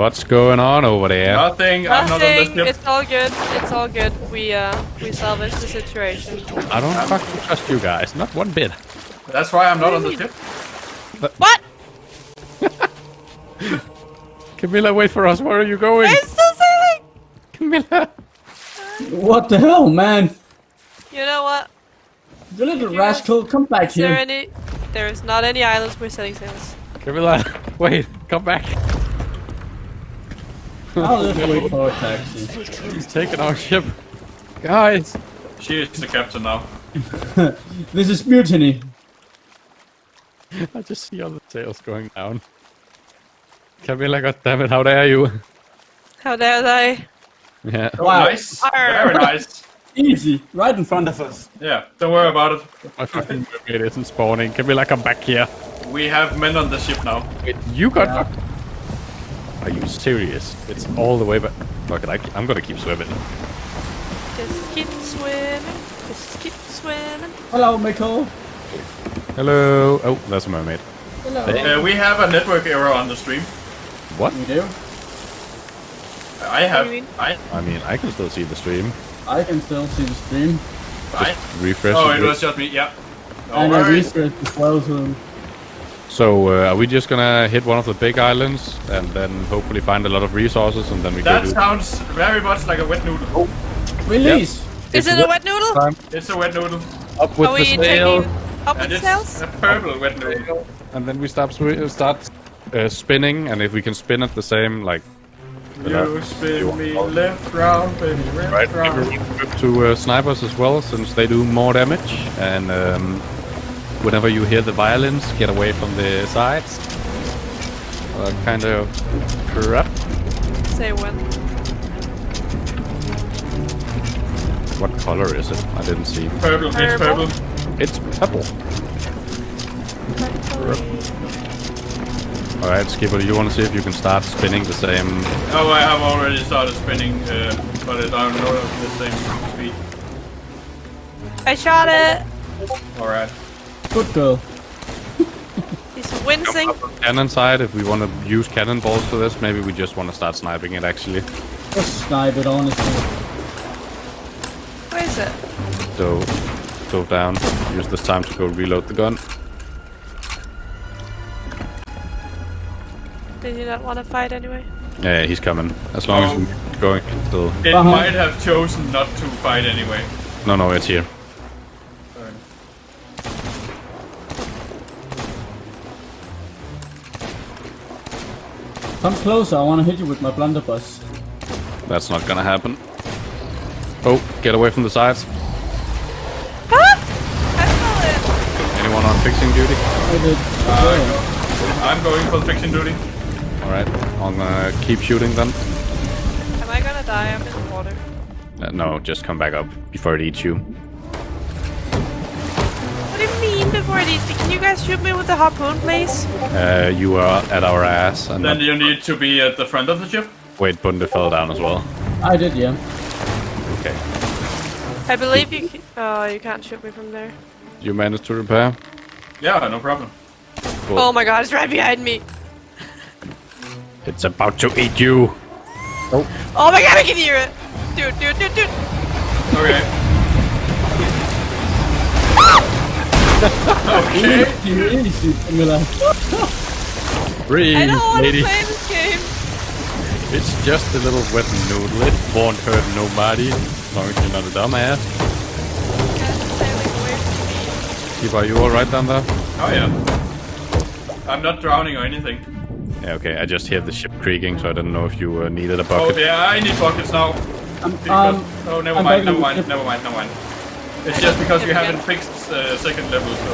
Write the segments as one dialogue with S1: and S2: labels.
S1: What's going on over there?
S2: Nothing. I'm not on the
S3: Nothing.
S2: ship.
S3: It's all good. It's all good. We uh we salvaged the situation.
S1: I don't fucking trust you guys, not one bit.
S2: That's why I'm not on the ship.
S3: What?
S1: Camilla, wait for us. Where are you going?
S3: It's still sailing.
S1: Camilla.
S4: What the hell, man?
S3: You know what?
S4: The little
S3: you
S4: rascal, come back
S3: Is there
S4: here.
S3: any? There is not any islands we're setting sails.
S1: Camilla, wait, come back.
S4: I'll just wait for a taxi.
S1: He's taking our ship. Guys.
S2: She is the captain now.
S4: This is mutiny.
S1: I just see all the sails going down. Camilla, goddammit, how dare you?
S3: How dare they?
S1: Yeah.
S4: Wow.
S2: nice.
S3: Arr.
S2: Very nice.
S4: Easy, right in front of us.
S2: Yeah, don't worry about it.
S1: My fucking mermaid isn't spawning. Camilla, come back here.
S2: We have men on the ship now.
S1: Wait, you got
S4: Yeah.
S1: Fuck- Are you serious? It's all the way back. Fuck it, I, I'm gonna keep swimming.
S3: Just keep swimming. Just keep swimming.
S4: Hello, Michael.
S1: Hello. Oh, that's a mermaid.
S4: Hello.
S2: Uh, we have a network error on the stream.
S1: What?
S4: We do.
S2: I have.
S3: mean?
S2: I.
S1: I mean, I can still see the stream.
S4: I can still see the stream.
S2: I.
S1: Refresh.
S2: Oh, it was just me. Yeah. No
S4: and I
S2: worries.
S4: researched as well, so...
S1: So, uh, are we just gonna hit one of the big islands and then hopefully find a lot of resources and then we
S2: That
S1: go do
S2: sounds very much like a wet noodle.
S4: Release!
S3: Is it a wet noodle?
S1: time
S2: It's a wet noodle.
S1: up with
S3: Are
S1: the
S3: we
S1: sail,
S3: taking up with the
S2: it's
S3: sails?
S2: a purple wet noodle.
S1: and then we start swi- uh, start uh, spinning, and if we can spin at the same like
S2: You spin me left round, baby, left
S1: right,
S2: round.
S1: everyone flip to uh, snipers as well, since they do more damage. And um, whenever you hear the violins, get away from the sides. Uh, kind of crap.
S3: Say when.
S1: What color is it? I didn't see.
S2: Purple, it's
S3: Purple.
S2: purple.
S1: It's purple. All right, Skipper, do you want to see if you can start spinning the same?
S2: Oh, I have already started spinning, uh, but I don't know at the same speed.
S3: I shot it.
S2: Alright.
S4: Good girl.
S3: He's wincing.
S1: Cannon side, if we want to use cannonballs for this, maybe we just want to start sniping it actually.
S4: Just snipe it, honestly.
S3: Where is it?
S1: So, go down. Use this time to go reload the gun.
S3: Did you not want to fight anyway?
S1: Yeah, he's coming. As long as
S2: Oh.
S1: we're going still.
S2: It
S4: Uh-huh.
S2: might have chosen not to fight anyway.
S1: No, no, it's here.
S4: Come closer, I wanna hit you with my blunderbuss.
S1: That's not gonna happen. Oh, get away from the sides.
S3: Ah! I fell
S1: Anyone on fixing duty?
S4: I did.
S2: Uh, I'm going for fixing duty.
S1: Alright, I'm gonna keep shooting then.
S3: Am I gonna die? I'm in the water.
S1: Uh, no, just come back up before it eats you.
S3: You mean before it eats? Can you guys shoot me with the harpoon, please?
S1: Uh, you are at our ass. And
S2: Then
S1: not-
S2: you need to be at the front of the ship.
S1: Wait, Bunde fell down as well.
S4: I did, yeah.
S1: Okay.
S3: I believe you. Can- oh, you can't shoot me from there.
S1: You managed to repair?
S2: Yeah, no problem.
S1: Cool.
S3: Oh my god, it's right behind me.
S1: It's about to eat you.
S3: Oh my god, I can hear it. Dude, dude, dude, dude.
S2: Okay. Okay.
S4: Easy, easy, Camilla.
S1: Breathe,
S3: I don't want to play this game.
S1: It's just a little wet noodle. It won't hurt nobody. As long as you're not a dumbass.
S3: Guys are sailing away from
S1: Keep, are you alright down there?
S2: Oh yeah. I'm not drowning or anything.
S1: Yeah, okay. I just hear the ship creaking, so I didn't know if you uh, needed a bucket.
S2: Oh yeah, I need buckets now.
S4: Um,
S2: Because,
S4: um,
S2: oh, never
S4: I'm
S2: mind, never mind, never mind, never mind. It's just because you haven't fixed uh, second level, so.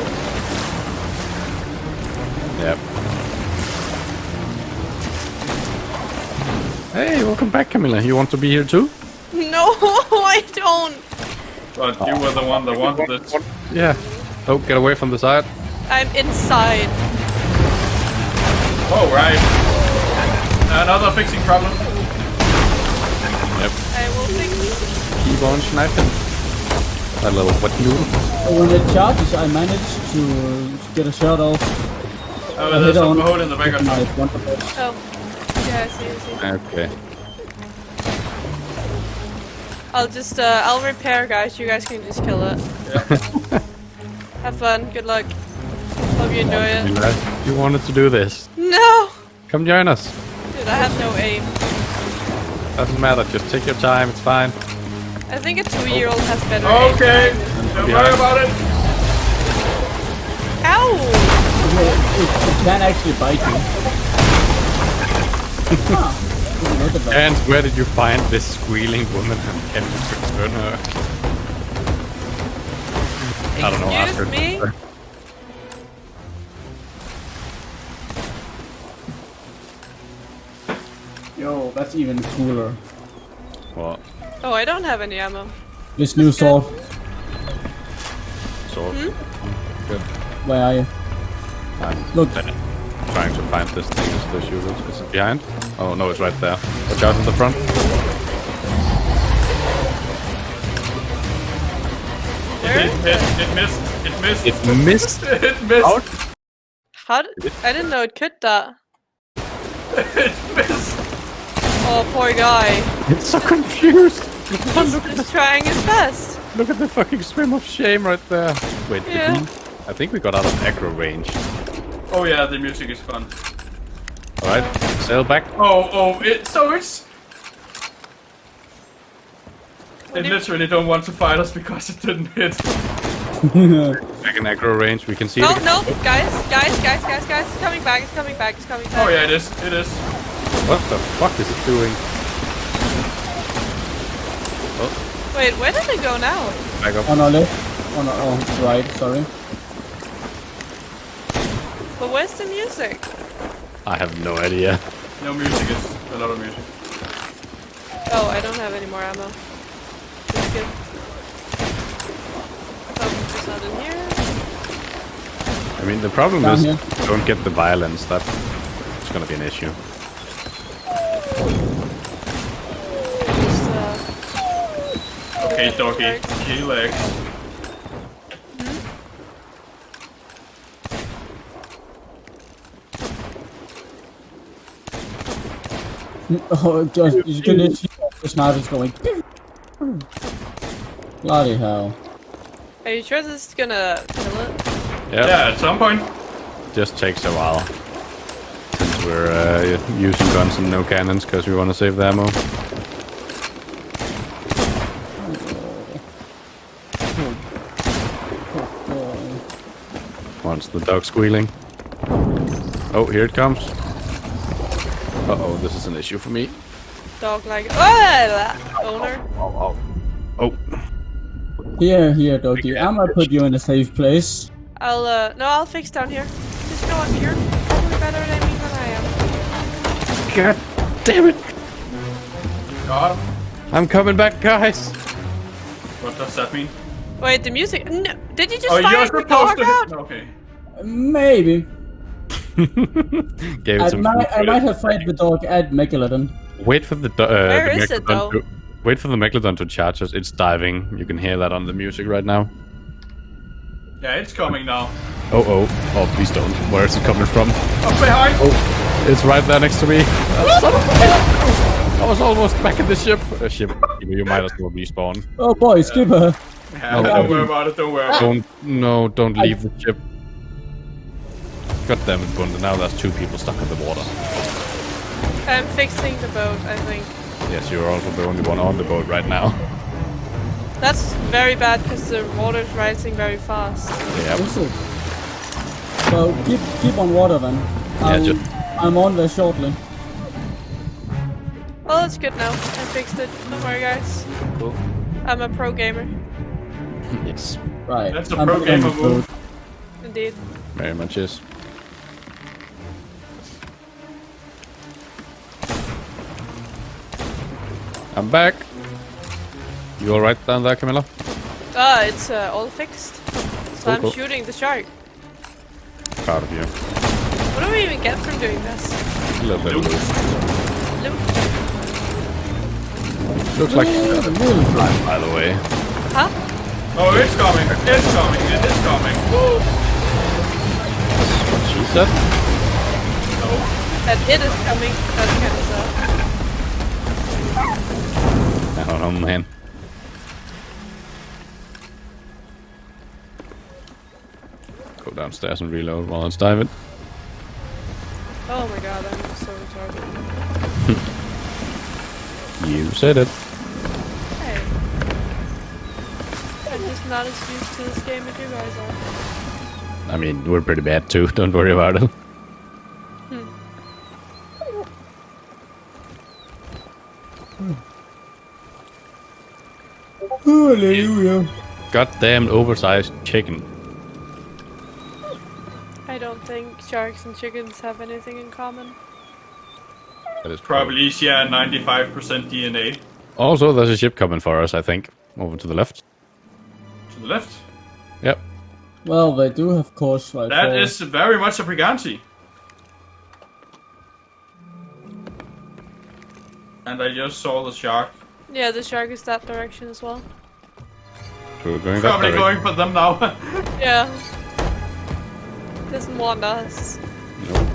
S1: Yep. Hey, welcome back, Camilla. You want to be here too?
S3: No, I don't.
S2: But you were the one that wanted it.
S1: Yeah. Oh, get away from the side.
S3: I'm inside.
S2: Oh, right. Another fixing problem.
S1: Yep.
S3: I will fix.
S1: Keep on sniping. That little wet noodle.
S4: when it charges, I managed to get a shot off
S2: Oh,
S4: I
S2: there's
S4: hit
S2: some
S4: on-
S2: hole in the back of
S4: my blunderbuss.
S3: Oh, Yeah, I see, I see.
S1: Okay.
S3: I'll just, uh, I'll repair, guys. You guys can just kill it. Yeah. Have fun. Good luck. Hope you enjoy it.
S1: lad, You wanted to do this.
S3: No!
S1: Come join us.
S3: Dude, I have no aim.
S1: Doesn't matter. Just take your time. It's fine.
S3: I think a two-year-old has better.
S2: Okay,
S3: than I do.
S2: don't worry about it.
S3: Ow!
S4: It, it, it can actually bite you. huh. Didn't that.
S1: And where did you find this squealing woman? and Can you return her? I don't know. ask
S3: Excuse
S1: her.
S3: me?
S4: Yo, that's even cooler.
S1: What?
S3: Oh, I don't have any ammo.
S4: This new sword.
S1: Sword.
S3: Hmm?
S1: Good.
S4: Where are you?
S1: I'm
S4: Look.
S1: trying to find this thing. Is the shoot it? Is it behind? Oh no, it's right there. Watch out in the front.
S3: Where?
S2: It hit, it missed, it missed,
S1: It missed.
S2: it missed,
S1: out.
S3: How did, I didn't know it could that.
S2: it missed.
S3: Oh, poor guy.
S1: It's so confused.
S3: He's just trying his best.
S1: Look at the fucking swim of shame right there. Wait, did
S3: Yeah.
S1: we- I think we got out of aggro range.
S2: Oh yeah, the music is fun.
S1: Alright, sail back.
S2: Oh, oh, it, so it's... They
S3: do you-
S2: literally don't want to fight us because it didn't hit.
S1: Back in aggro range. We can see
S3: Oh,
S1: it.
S3: no, guys, guys, guys, guys, guys. It's coming back, it's coming back, it's coming back.
S2: Oh yeah, it is, it is.
S1: What the fuck is it doing?
S3: Wait, where did it go now?
S1: Back up.
S4: On our left. On our oh, right, sorry.
S3: But where's the music?
S1: I have no idea.
S2: No music is a lot of music.
S3: Oh, I don't have any more ammo. That's good. Oh, it's not in here.
S1: I mean, the problem
S4: Down
S1: is
S4: here.
S1: don't get the violence. That's it's gonna be an issue.
S2: Okay,
S3: Yeah,
S2: doggy,
S3: right.
S2: key legs.
S4: Oh, just, you can just see the sniper's going. Bloody hell.
S3: Are you sure this is gonna kill it?
S1: Yeah,
S2: Yeah, at some point.
S1: just takes a while. Since we're uh, using guns and no cannons because we want to save the ammo. Once the dog squealing. Oh, here it comes. Uh oh, this is an issue for me.
S3: Dog like oh, owner.
S1: Oh, oh. oh.
S4: Here, here, doggy. I'm gonna put you in a safe place.
S3: I'll uh no, I'll fix down here. Just you know what? You're probably better at aiming than I am.
S1: God damn it!
S2: God,
S1: I'm coming back, guys.
S2: what does that mean?
S3: Wait, the music. No, did you just
S2: Oh, you're
S3: fire the dog
S2: to.
S3: out?
S2: Okay.
S4: Maybe.
S1: Gave it
S4: I
S1: some
S4: might, I might have fight the dog at Megalodon.
S1: Wait for the do- uh,
S3: Where
S1: the
S3: is it, though?
S1: to- wait for the megalodon to charge us. It's diving. You can hear that on the music right now.
S2: Yeah, it's coming now.
S1: Oh oh oh! Please don't. Where is it coming from?
S2: Up behind.
S1: Oh, it's right there next to me. Son of a. I was almost back in the ship. Uh, ship. You might as well respawn.
S4: Oh boy, skipper.
S2: Yeah,
S1: Oh,
S2: don't
S1: oh.
S2: worry about it. Don't worry about it.
S1: Don't no! Don't leave the ship. God damn it, Bunda! Now there's two people stuck in the water.
S3: I'm fixing the boat. I think
S1: Yes, you're also the only one on the boat right now.
S3: that's very bad because the water's rising very fast.
S1: Yeah.
S4: Is it? So keep keep on water then. I'm,
S1: just-
S4: I'm on there shortly.
S3: Oh, well, it's good now. I fixed it. Don't worry, guys.
S1: Cool.
S3: I'm a pro gamer,
S1: Yes.
S4: Right.
S2: That's a
S4: I'm
S2: pro
S4: on
S2: gamer move.
S4: boat.
S3: indeed.
S1: Very much is. I'm back. You alright down there, Camilla?
S3: Ah, it's uh, all fixed. So
S1: Cool,
S3: I'm
S1: cool.
S3: shooting the shark.
S1: Proud of you.
S3: What do we even get from doing this?
S1: A little bit of
S2: Nope.
S1: loot.
S3: Loot?
S1: Looks like
S4: Really, really fly.
S1: by the way.
S3: Huh?
S2: Oh, it's coming. It's coming. It is coming. Woo.
S1: What she said?
S2: No.
S3: That it is coming. That's kind of sad.
S1: I don't know, man. Go downstairs and reload while it's diving.
S3: Oh my god, I'm so retarded.
S1: You said it.
S3: Not as used to this game as you guys are.
S1: I mean, we're pretty bad too. Don't worry about it. Hmm.
S4: Hallelujah.
S1: Goddamn oversized chicken.
S3: I don't think sharks and chickens have anything in common.
S1: That is
S2: Probably share 95% DNA.
S1: Also, there's a ship coming for us. I think over to the left.
S2: To the left.
S1: Yep.
S4: Well, they do have course right
S2: That
S4: for-
S2: is very much a Briganti. And I just saw the shark.
S3: Yeah, the shark is that direction as well.
S1: So we're going
S2: Probably
S1: direction.
S2: going for them now.
S3: Yeah. Doesn't want us.
S1: Nope.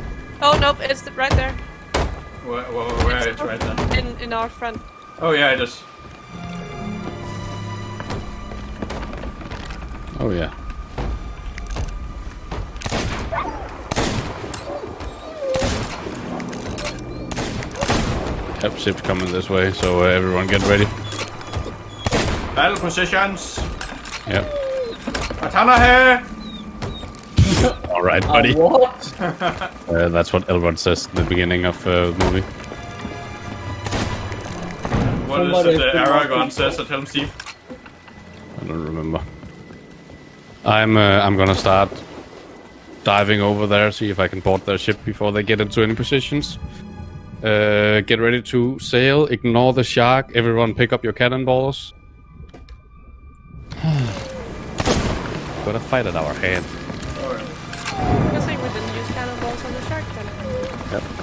S3: Oh nope, it's the, right there.
S2: where, where, where it's right there.
S3: In in our front.
S2: Oh yeah, it is.
S1: Oh yeah. Yep, ship's coming this way, so uh, everyone get ready.
S2: Battle positions.
S1: Yep.
S2: Katana here.
S1: All right, buddy.
S4: what?
S1: Uh, that's what Elrond says in the beginning of uh, the movie.
S2: What is
S4: Somebody
S2: it? The
S4: put-
S2: Aragorn says at Helm's Deep.
S1: I don't remember. I'm uh, I'm gonna start diving over there, see if I can board their ship before they get into any positions. Uh, get ready to sail. Ignore the shark. Everyone, pick up your cannonballs. Got a fight at our hand.
S3: Good